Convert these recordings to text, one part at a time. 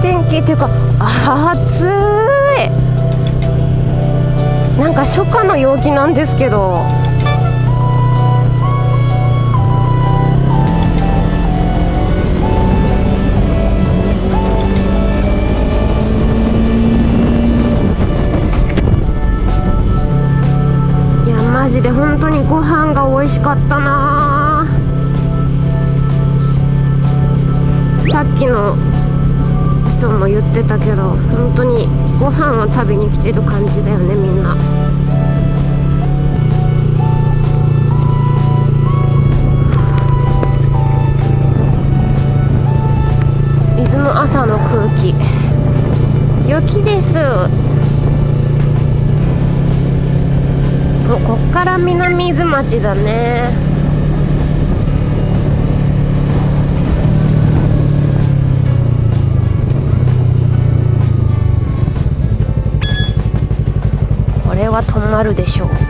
天気っていうか暑い。なんか初夏の陽気なんですけど。いやマジで本当にご飯が美味しかったなさっきの人も言ってたけど本当にご飯を食べに来てる感じだよねみんな。伊豆の朝の空気。雪です。もうこっから南伊豆町だね。あるでしょう。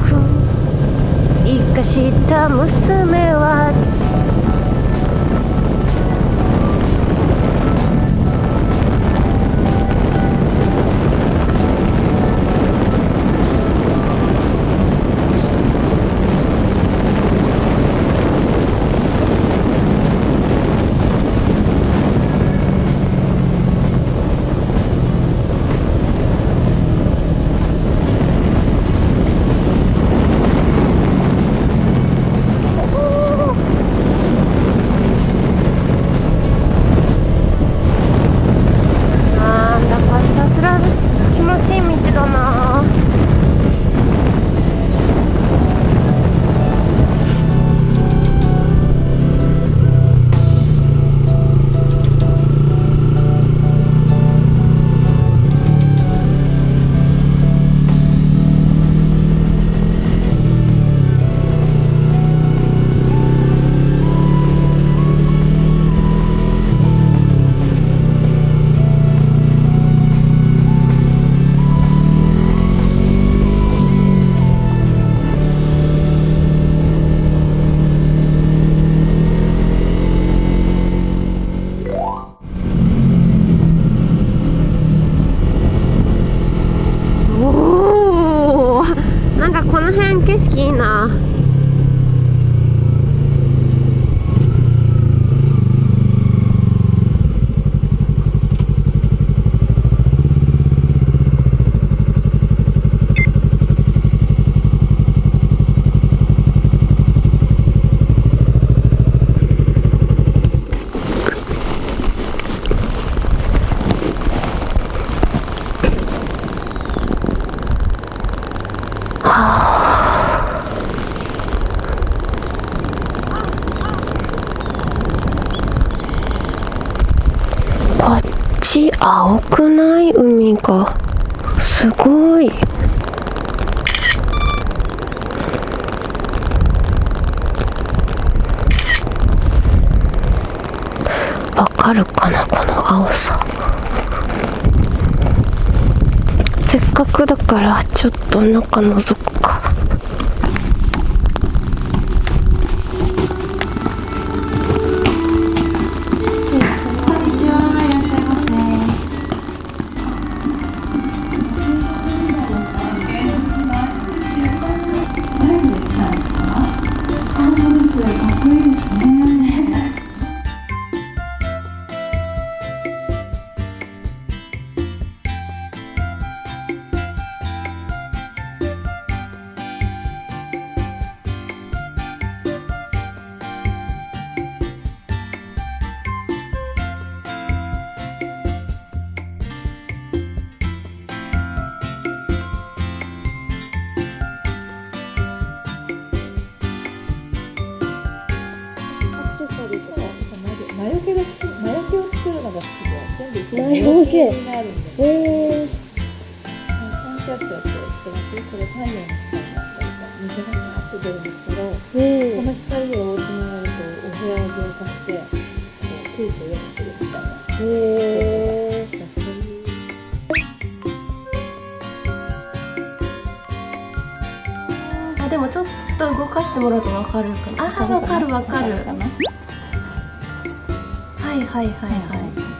く生かした娘は青くない海がすごい。わかるかなこの青さ。せっかくだからちょっと中覗くか。本系になる。んでえー、三脚ってやってこれ太陽の光なんだか水がパーッと出るんですけどえこの光をつながるとお部屋を浄化してこう空気を良くするみたいなー、えー、でもちょっと動かしてもらうとわかるかなあーわかるわかるはいはいはいはい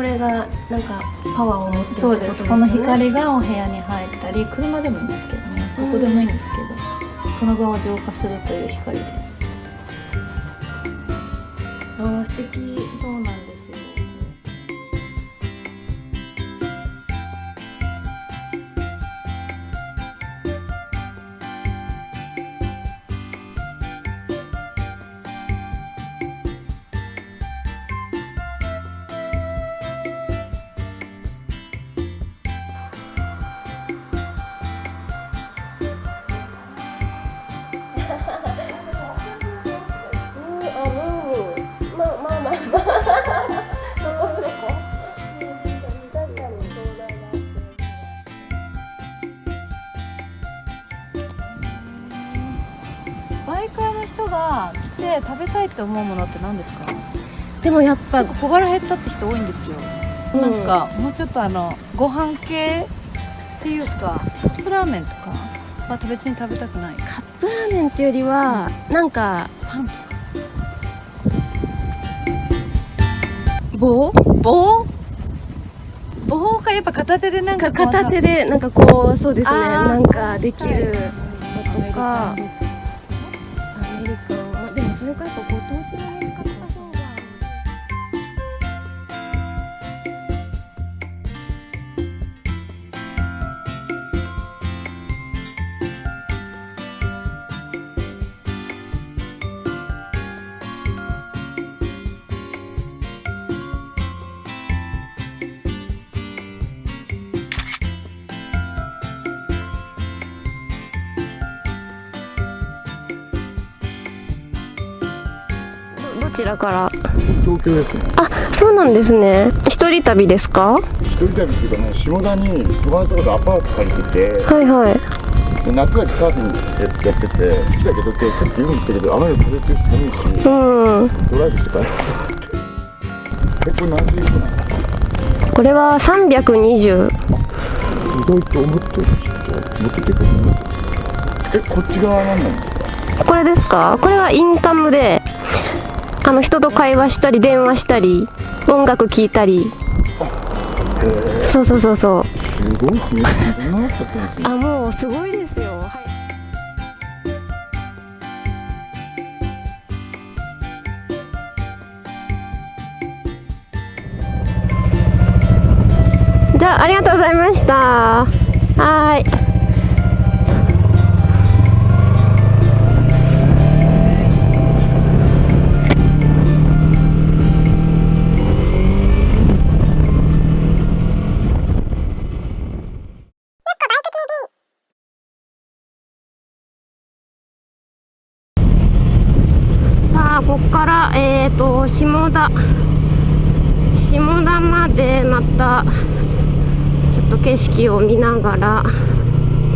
これがなんかパワーを持ってるそうです。この光がお部屋に入ったり車でもいいんですけどね。どこでもいいんですけど、その場を浄化するという光です。あー素敵って思うものって何ですか？でもやっぱ小腹減ったって人多いんですよ、うん。なんかもうちょっとあのご飯系っていうかカップラーメンとかは別に食べたくない。カップラーメンっていうよりはなんかパンとか。棒？棒？棒がやっぱ片手でなんか片手でなんかこうそうですね。なんかできるのとかアメリカ。でもそれかやっぱちらから。東京ですね。あそうなんですね。一人旅ですか？一人旅っていうかね下田に友達とかでアパート借りてて。はいはい。で夏だけサーフィンやってて好きだけど今日さっき海行ったけどあまり風て寒いしうん。ドライブして帰ろうと思ってえこれ何時行くのこれは320意外と思ってる持っててくるえこっち側は何なんですか？これですか？これはインカムであの人と会話したり電話したり音楽聴いたり。そうそうそうそう。あもうすごいですよ、はい。じゃあありがとうございました。はーいこっからえっ、ー、と下田下田までまたちょっと景色を見ながら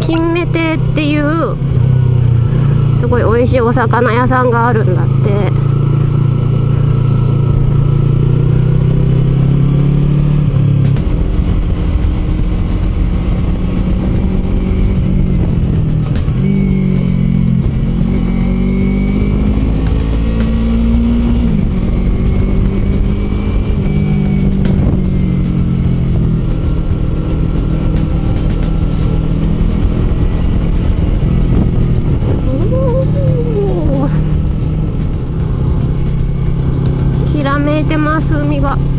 金目亭っていうすごい美味しいお魚屋さんがあるんだって。ます海が。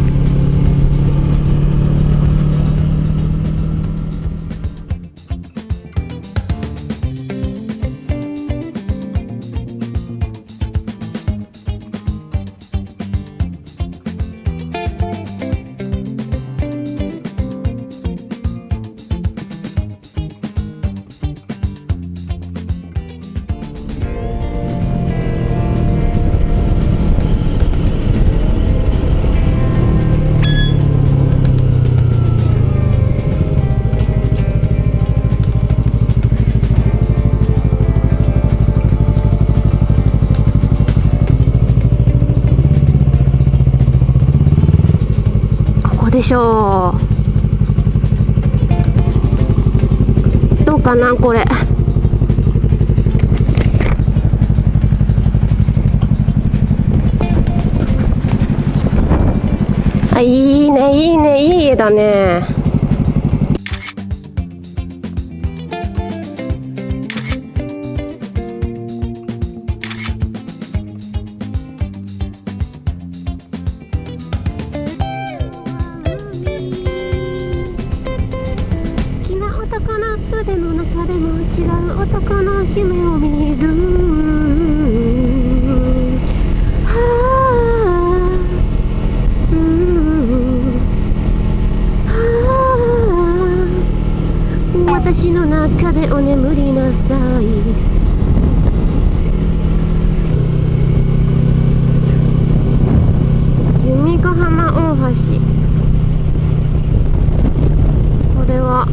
でしょう。どうかなこれ。あいいねいいねいい絵だね。男の夢を見る。はあうんはあ私の中でお眠りなさい。弓ヶ浜大橋。これは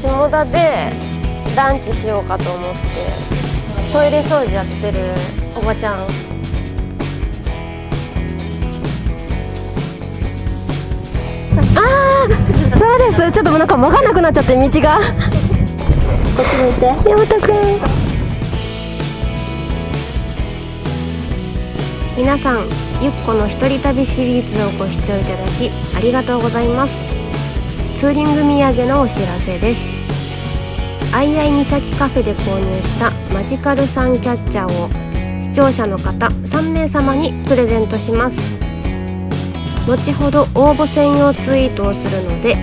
下田でランチしようかと思ってトイレ掃除やってるおばちゃん。あーそうです。ちょっとなんか分かんなくなっちゃって道が。こっち向いて。山本くん。皆さんゆっこの一人旅シリーズをご視聴いただきありがとうございますツーリング土産のお知らせです。あいあい岬カフェで購入したマジカルサンキャッチャーを視聴者の方3名様にプレゼントします。後ほど応募専用ツイートをするので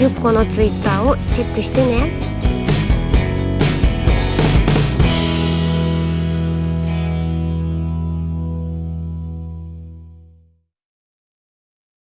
ゆっこのツイッターをチェックしてね。